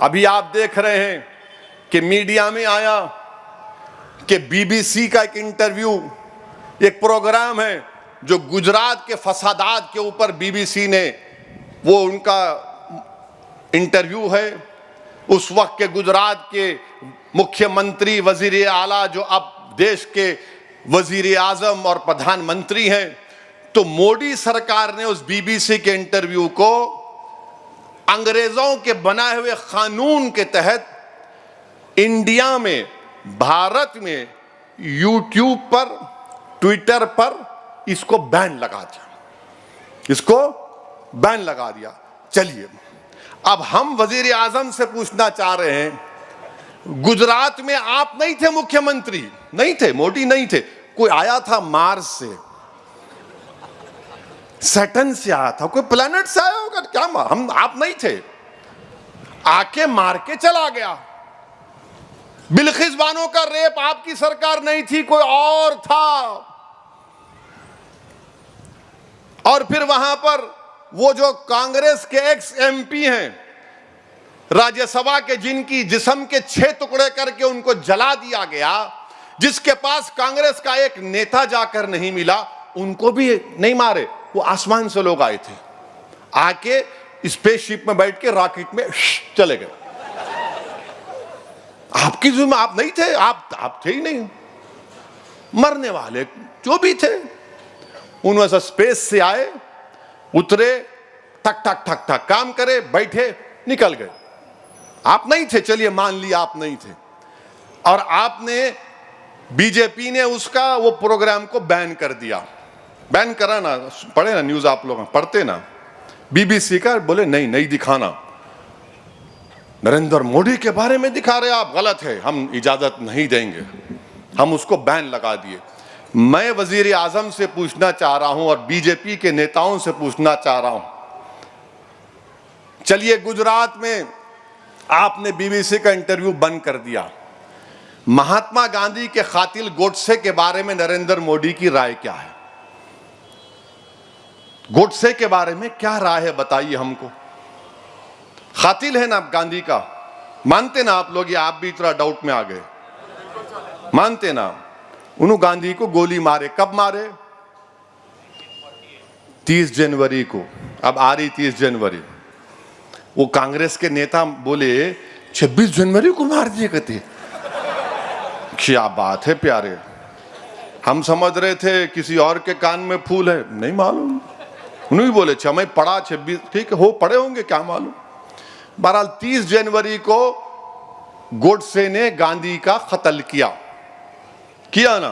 अभी आप देख रहे हैं कि मीडिया में आया कि बीबीसी का एक इंटरव्यू एक प्रोग्राम है जो गुजरात के फसादात के ऊपर बीबीसी ने, वो उनका इंटरव्यू है। उस वक्त के गुजरात के मुख्यमंत्री वज़ीर आला, जो अब देश के वज़ीर आज़म और प्रधानमंत्री हैं तो मोदी सरकार ने उस बीबीसी के इंटरव्यू को अंग्रेज़ों के बनाए हुए कानून के तहत इंडिया में, भारत में यूट्यूब पर ट्विटर पर इसको बैन लगा दिया। इसको बैन लगा दिया। चलिए, अब हम वज़ीर आज़म से पूछना चाह रहे हैं, गुजरात में आप नहीं थे मुख्यमंत्री, नहीं थे, मोदी नहीं थे, कोई आया था मार्स से? सैटन से आया था, कोई प्लेनेट से आया होगा क्या हम आप नहीं थे। आके मार के चला गया। बिलखिस बानो का रेप आपकी सरकार नहीं थी, कोई और था। और फिर वहाँ पर वो जो कांग्रेस के एक्स एमपी हैं, राज्यसभा के जिनकी जिसम के छह टुकड़े करके उनको जला दिया गया, जिसके पास कांग्रेस का एक नेता जाकर नहीं मिला, उनको भी नहीं मारे, वो आसमान से लोग आए थे। आके स्पेसशिप में बैठ के रॉकेट में चले गए। आपकी जुम्मे, आप नहीं थे, आप आप थे ही नहीं। मरने वाले जो भी थे उनमें से स्पेस से आए, उतरे ठक ठक ठक ठक काम करे, बैठे, निकल गए। आप नहीं थे, चलिए मान लिया आप नहीं थे। और आपने बीजेपी ने उसका वो प्रोग्राम को बैन कर दिया। बैन करा ना, पढ़े ना न्यूज़ आप लोग, पढ़ते ना। बीबीसी का बोले, नहीं नहीं दिखाना। नरेंद्र मोदी के बारे में दिखा रहे आप गलत है। हम इजाज़त नहीं देंगे। हम उसको बैन लगा दिए। मैं वज़ीर आज़म से पूछना चाह रहा हूँ और बीजेपी के नेताओं से पूछना चाह रहा हूँ। चलिए, गुजरात में आपने बीबीसी का इंटरव्यू बंद कर दिया। महात्मा गांधी के खातिल गोडसे के बारे में नरेंद्र मोदी की राय क्या है? गोडसे के बारे में क्या राय है बताइए हमको। खातिल है ना गांधी का? मानते ना आप लोग, ये आप भी इतना डाउट में आ गए। मानते ना उन्होंने गांधी को गोली मारे। कब मारे? 30 जनवरी को। अब आ रही 30 जनवरी। वो कांग्रेस के नेता बोले 26 जनवरी को मार दिए कहते क्या बात है प्यारे। हम समझ रहे थे किसी और के कान में फूल है। नहीं मालूम। उन्होंने बोले अच्छा मैं पढ़ा छब्बीस, ठीक है, हो, पढ़े होंगे, क्या मालूम? बहरहाल, तीस जनवरी को गोडसे ने गांधी का कत्ल किया। किया ना?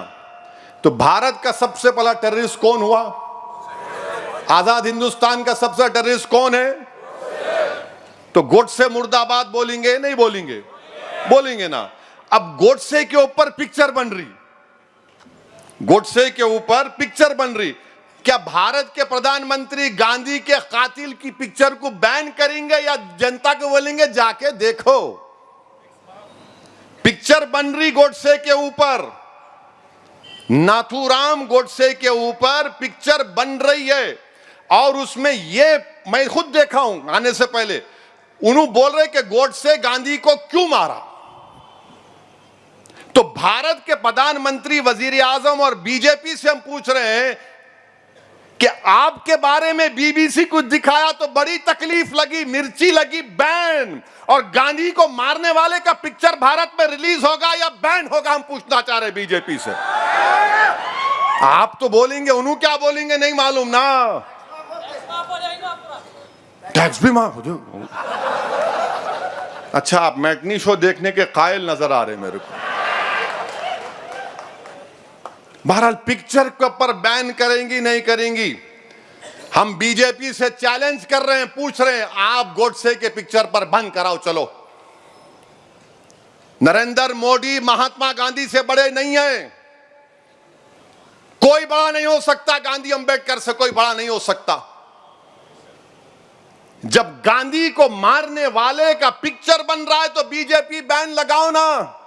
तो भारत का सबसे पहला टेररिस्ट कौन हुआ? आज़ाद हिंदुस्तान का सबसे टेररिस्ट कौन है? तो गोडसे मुर्दाबाद बोलेंगे, नहीं बोलेंगे? बोलेंगे ना। अब गोडसे के ऊपर पिक्चर बन रही। गोडसे के ऊपर पिक्चर बन रही। क्या भारत के प्रधानमंत्री गांधी के कातिल की पिक्चर को बैन करेंगे या जनता को बोलेंगे, जाके देखो पिक्चर बन रही गोडसे के ऊपर, नाथुराम गोडसे के ऊपर पिक्चर बन रही है। और उसमें ये मैं खुद देखा हूँ, आने से पहले। उन्होंने बोल रहे कि गोडसे गांधी को क्यों मारा? तो भारत के प्रधानमंत्री वज़ीर आज़म और बीजेपी से हम पूछ रहे हैं कि आपके बारे में बीबीसी कुछ दिखाया तो बड़ी तकलीफ़ लगी, मिर्ची लगी, बैन। और गांधी को मारने वाले का पिक्चर भारत में रिलीज़ होगा या बैन होगा, हम पूछना चाह रहे बीजेपी से। आप तो बोलेंगे उन्होंने क्या बोलेंगे, नहीं मालूम ना। टैक्स भी माफ़ हो अच्छा आप मैटनी शो देखने के कायल नज़र आ रहे मेरे को। बहरहाल पिक्चर के ऊपर बैन करेंगी, नहीं करेंगी। हम बीजेपी से चैलेंज कर रहे हैं, पूछ रहे हैं, आप गोडसे के पिक्चर पर बंद कराओ, चलो। नरेंद्र मोदी महात्मा गांधी से बड़े नहीं है। कोई बड़ा नहीं हो सकता, गांधी अंबेडकर से कोई बड़ा नहीं हो सकता। जब गांधी को मारने वाले का पिक्चर बन रहा है तो बीजेपी बैन लगाओ ना।